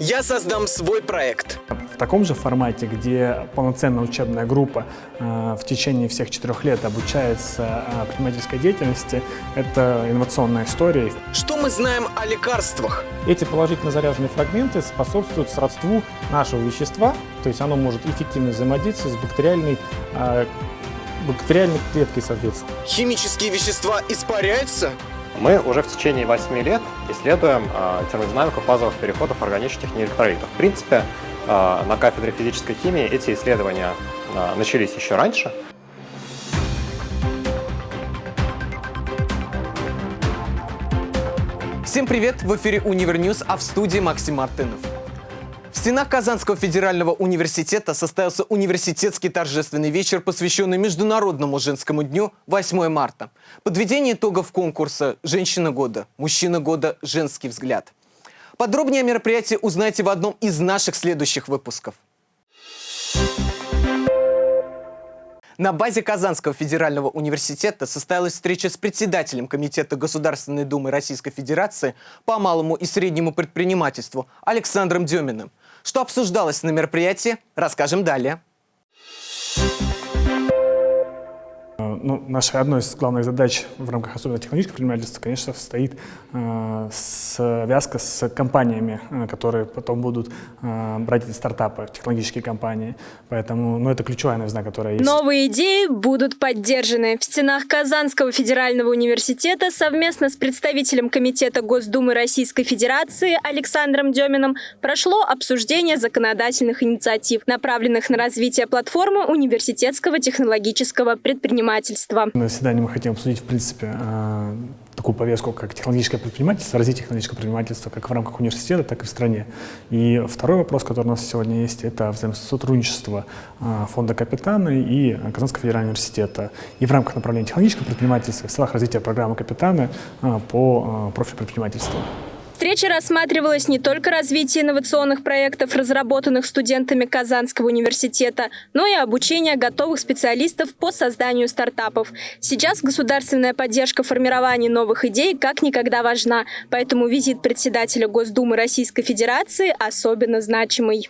Я создам свой проект. В таком же формате, где полноценная учебная группа э, в течение всех четырех лет обучается э, предпринимательской деятельности, это инновационная история. Что мы знаем о лекарствах? Эти положительно заряженные фрагменты способствуют сродству нашего вещества, то есть оно может эффективно взаимодействовать с бактериальной э, бактериальной клеткой, соответственно. Химические вещества испаряются? Мы уже в течение 8 лет исследуем э, термодинамику фазовых переходов органических неэлектролитов. В принципе, э, на кафедре физической химии эти исследования э, начались еще раньше. Всем привет! В эфире Univer News, а в студии Максим Мартынов. В стенах Казанского федерального университета состоялся университетский торжественный вечер, посвященный Международному женскому дню 8 марта. Подведение итогов конкурса «Женщина года», «Мужчина года», «Женский взгляд». Подробнее о мероприятии узнаете в одном из наших следующих выпусков. На базе Казанского федерального университета состоялась встреча с председателем Комитета Государственной Думы Российской Федерации по малому и среднему предпринимательству Александром Деминым. Что обсуждалось на мероприятии, расскажем далее. Ну, наша одной из главных задач в рамках особенно технологического предпринимательства, конечно, состоит э, связка с компаниями, э, которые потом будут э, брать эти стартапы, технологические компании. Поэтому ну, это ключевая новизна, которая есть. Новые идеи будут поддержаны. В стенах Казанского федерального университета совместно с представителем Комитета Госдумы Российской Федерации Александром Деминым прошло обсуждение законодательных инициатив, направленных на развитие платформы университетского технологического предпринимательства предпринимательства. На заседании мы хотим обсудить, в принципе, э, такую повестку, как технологическое предпринимательство, развитие технологического предпринимательства как в рамках университета, так и в стране. И второй вопрос, который у нас сегодня есть, это взаимосотрудничество э, фонда «Капитаны» и Казанского федерального университета. И в рамках направления технологического предпринимательства в целях развития программы «Капитаны» э, по профилю предпринимательства встрече рассматривалось не только развитие инновационных проектов, разработанных студентами Казанского университета, но и обучение готовых специалистов по созданию стартапов. Сейчас государственная поддержка формирования новых идей как никогда важна, поэтому визит председателя Госдумы Российской Федерации особенно значимый.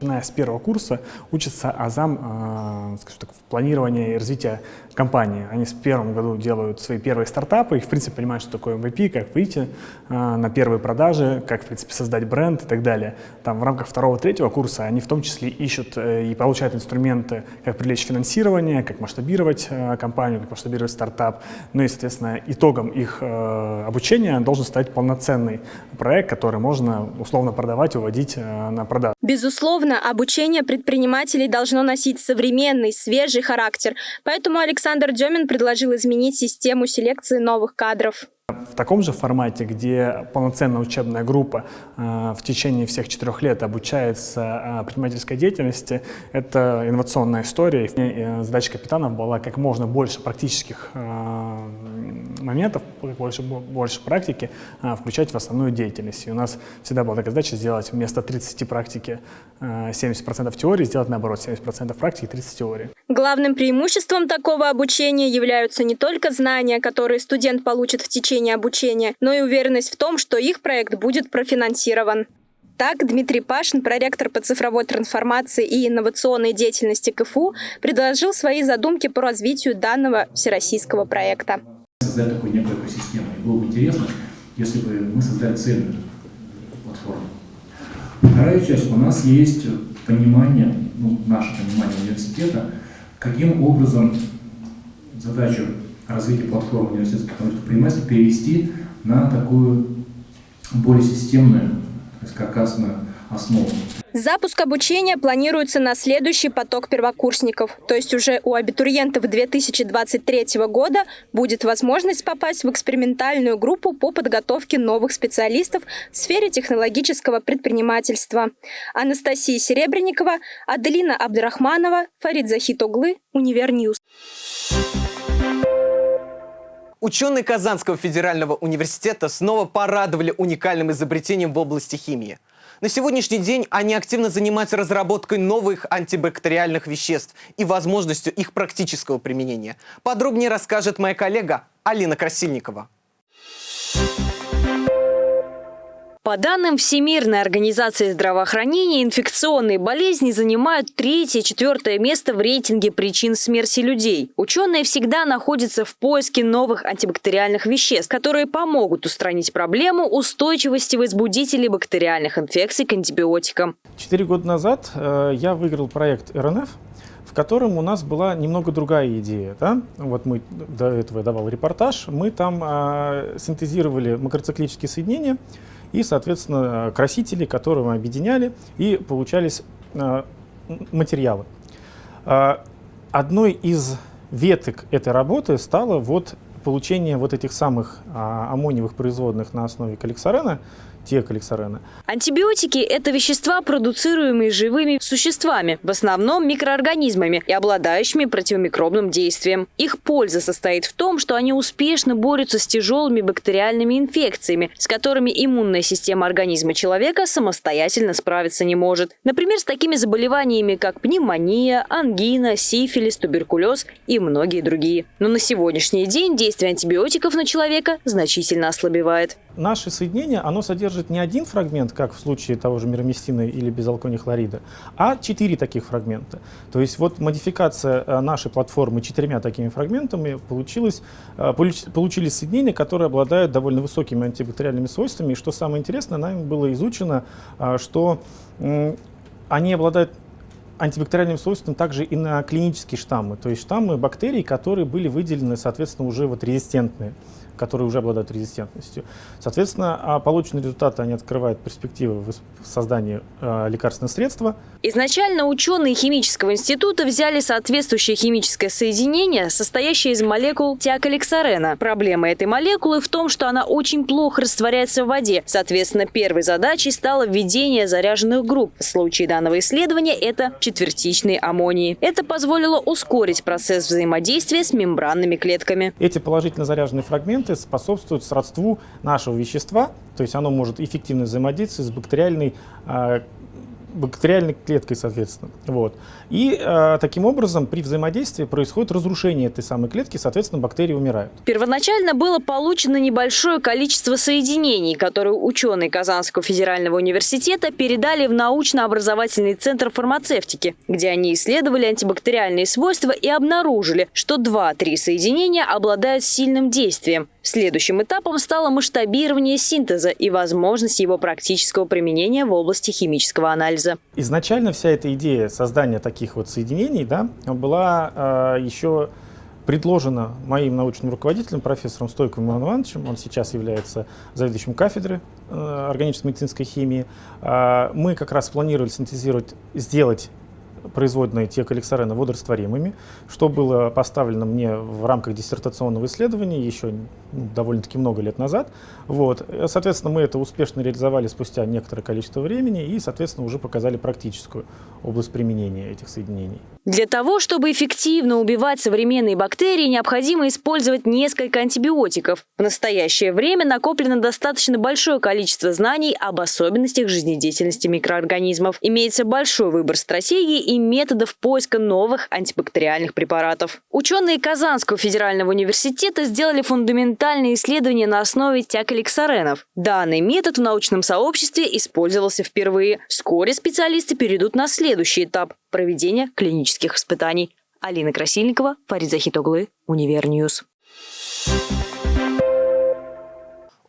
Начиная с первого курса учится азам, э, так, в планировании и развитии компании. Они в первом году делают свои первые стартапы и, в принципе, понимают, что такое MVP, как выйти э, на первые продажи, как, в принципе, создать бренд и так далее. Там в рамках второго-третьего курса они в том числе ищут э, и получают инструменты, как привлечь финансирование, как масштабировать э, компанию, как масштабировать стартап. Ну и, соответственно, итогом их э, обучения должен стать полноценный проект, который можно условно продавать, уводить э, на продажу. Безусловно, обучение предпринимателей должно носить современный, свежий характер, поэтому Александр Демин предложил изменить систему селекции новых кадров. В таком же формате, где полноценная учебная группа э, в течение всех четырех лет обучается э, предпринимательской деятельности, это инновационная история. И э, задача капитанов была как можно больше практических э, моментов, больше, больше практики э, включать в основную деятельность. И у нас всегда была такая задача сделать вместо 30 практики э, 70% теории, сделать наоборот 70% практики, 30 теории. Главным преимуществом такого обучения являются не только знания, которые студент получит в течение обучения, но и уверенность в том, что их проект будет профинансирован. Так, Дмитрий Пашин, проректор по цифровой трансформации и инновационной деятельности КФУ, предложил свои задумки по развитию данного всероссийского проекта. Создать такую некую экосистему. И было бы интересно, если бы мы создали цельную платформу. Вторая часть. У нас есть понимание, ну, наше понимание университета, каким образом задачу развитие платформы университетских предпринимательств перевести на такую более системную, то есть каркасную основу. Запуск обучения планируется на следующий поток первокурсников, то есть уже у абитуриентов 2023 года будет возможность попасть в экспериментальную группу по подготовке новых специалистов в сфере технологического предпринимательства. Анастасия Серебренникова, Аделина Абдрахманова, Фарид Захитоглы, Универньюз. Ученые Казанского федерального университета снова порадовали уникальным изобретением в области химии. На сегодняшний день они активно занимаются разработкой новых антибактериальных веществ и возможностью их практического применения. Подробнее расскажет моя коллега Алина Красильникова. По данным Всемирной организации здравоохранения, инфекционные болезни занимают третье-четвертое место в рейтинге причин смерти людей. Ученые всегда находятся в поиске новых антибактериальных веществ, которые помогут устранить проблему устойчивости возбудителей бактериальных инфекций к антибиотикам. Четыре года назад э, я выиграл проект РНФ, в котором у нас была немного другая идея. Да? Вот мы до этого я давал репортаж, мы там э, синтезировали макроциклические соединения, и, соответственно, красители, которые мы объединяли, и получались э, материалы. Э, одной из веток этой работы стало вот получение вот этих самых а, аммониевых производных на основе тиокаликсарена. Антибиотики – это вещества, продуцируемые живыми существами, в основном микроорганизмами и обладающими противомикробным действием. Их польза состоит в том, что они успешно борются с тяжелыми бактериальными инфекциями, с которыми иммунная система организма человека самостоятельно справиться не может. Например, с такими заболеваниями, как пневмония, ангина, сифилис, туберкулез и многие другие. Но на сегодняшний день действие антибиотиков на человека значительно ослабевает. Наше соединение, оно содержит не один фрагмент, как в случае того же мироместина или безалкония хлорида, а четыре таких фрагмента. То есть вот модификация э, нашей платформы четырьмя такими фрагментами получилась, э, получились соединения, которые обладают довольно высокими антибактериальными свойствами. И что самое интересное, нами было изучено, э, что они обладают антибактериальным свойством также и на клинические штаммы, то есть штаммы бактерий, которые были выделены, соответственно, уже вот резистентные которые уже обладают резистентностью. Соответственно, а полученные результаты они открывают перспективы в создании э, лекарственного средства. Изначально ученые химического института взяли соответствующее химическое соединение, состоящее из молекул тиакалексарена. Проблема этой молекулы в том, что она очень плохо растворяется в воде. Соответственно, первой задачей стало введение заряженных групп. В случае данного исследования это четвертичные аммонии. Это позволило ускорить процесс взаимодействия с мембранными клетками. Эти положительно заряженные фрагменты элементы способствуют сродству нашего вещества, то есть оно может эффективно взаимодействовать с бактериальной а, бактериальной клеткой, соответственно. Вот. И э, таким образом при взаимодействии происходит разрушение этой самой клетки, соответственно, бактерии умирают. Первоначально было получено небольшое количество соединений, которые ученые Казанского федерального университета передали в научно-образовательный центр фармацевтики, где они исследовали антибактериальные свойства и обнаружили, что 2-3 соединения обладают сильным действием. Следующим этапом стало масштабирование синтеза и возможность его практического применения в области химического анализа. Изначально вся эта идея создания таких вот соединений да, была э, еще предложена моим научным руководителем, профессором Стойковым Иваном Ивановичем. Он сейчас является заведующим кафедры э, органической медицинской химии. Э, мы как раз планировали синтезировать, сделать производные тиокаликсарена водорастворимыми, что было поставлено мне в рамках диссертационного исследования еще довольно-таки много лет назад. Вот. Соответственно, мы это успешно реализовали спустя некоторое количество времени и, соответственно, уже показали практическую область применения этих соединений. Для того, чтобы эффективно убивать современные бактерии, необходимо использовать несколько антибиотиков. В настоящее время накоплено достаточно большое количество знаний об особенностях жизнедеятельности микроорганизмов. Имеется большой выбор стратегий и методов поиска новых антибактериальных препаратов. Ученые Казанского федерального университета сделали фундаментальные исследования на основе тиакаликсаренов. Данный метод в научном сообществе использовался впервые. Вскоре специалисты перейдут на следующий этап – проведения клинических испытаний. Алина Красильникова, Фарид Захитоглы, Универньюз.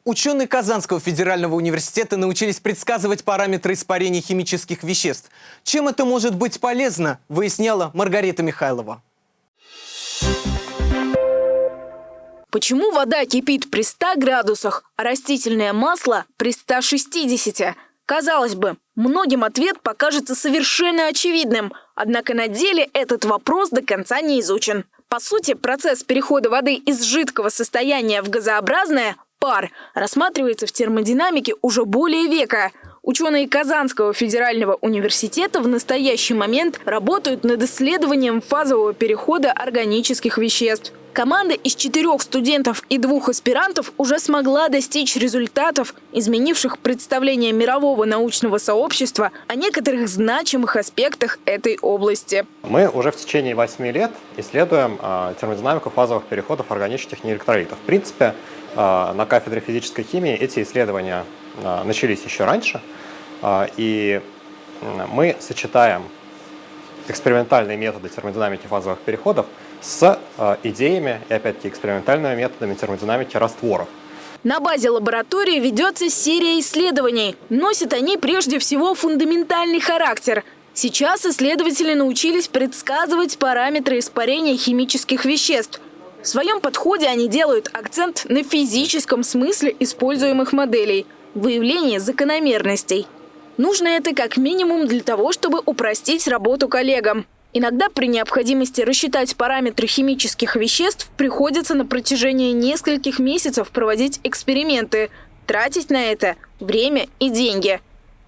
Ученые Казанского федерального университета научились предсказывать параметры испарения химических веществ. Чем это может быть полезно, выясняла Маргарита Михайлова. Почему вода кипит при 100 градусах, а растительное масло при 160? Казалось бы, многим ответ покажется совершенно очевидным, однако на деле этот вопрос до конца не изучен. По сути, процесс перехода воды из жидкого состояния в газообразное пар рассматривается в термодинамике уже более века. Ученые Казанского федерального университета в настоящий момент работают над исследованием фазового перехода органических веществ. Команда из четырех студентов и двух аспирантов уже смогла достичь результатов, изменивших представление мирового научного сообщества о некоторых значимых аспектах этой области. Мы уже в течение восьми лет исследуем э, термодинамику фазовых переходов органических неэлектролитов. В принципе, на кафедре физической химии эти исследования а, начались еще раньше, а, и мы сочетаем экспериментальные методы термодинамики фазовых переходов с идеями и, опять-таки, экспериментальными методами термодинамики растворов. На базе лаборатории ведется серия исследований. Носят они прежде всего фундаментальный характер. Сейчас исследователи научились предсказывать параметры испарения химических веществ. В своем подходе они делают акцент на физическом смысле используемых моделей – выявлении закономерностей. Нужно это как минимум для того, чтобы упростить работу коллегам. Иногда при необходимости рассчитать параметры химических веществ приходится на протяжении нескольких месяцев проводить эксперименты, тратить на это время и деньги.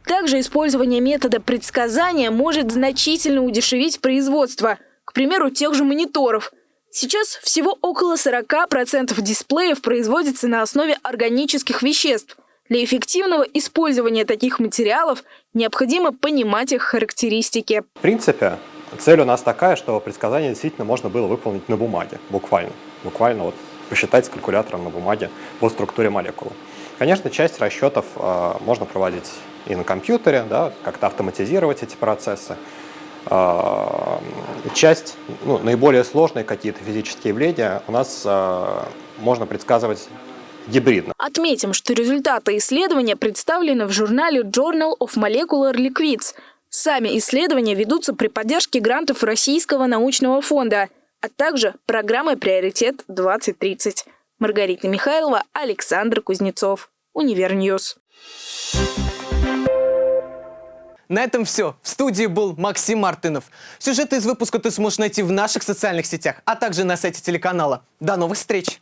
Также использование метода предсказания может значительно удешевить производство, к примеру, тех же мониторов. Сейчас всего около 40% дисплеев производится на основе органических веществ. Для эффективного использования таких материалов необходимо понимать их характеристики. В принципе, Цель у нас такая, что предсказание действительно можно было выполнить на бумаге, буквально. Буквально вот посчитать с калькулятором на бумаге по структуре молекулы. Конечно, часть расчетов э, можно проводить и на компьютере, да, как-то автоматизировать эти процессы. Э, часть, ну, наиболее сложные какие-то физические явления у нас э, можно предсказывать гибридно. Отметим, что результаты исследования представлены в журнале Journal of Molecular Liquids – Сами исследования ведутся при поддержке грантов Российского научного фонда, а также программы «Приоритет-2030». Маргарита Михайлова, Александр Кузнецов. Универньюз. На этом все. В студии был Максим Мартынов. Сюжеты из выпуска ты сможешь найти в наших социальных сетях, а также на сайте телеканала. До новых встреч!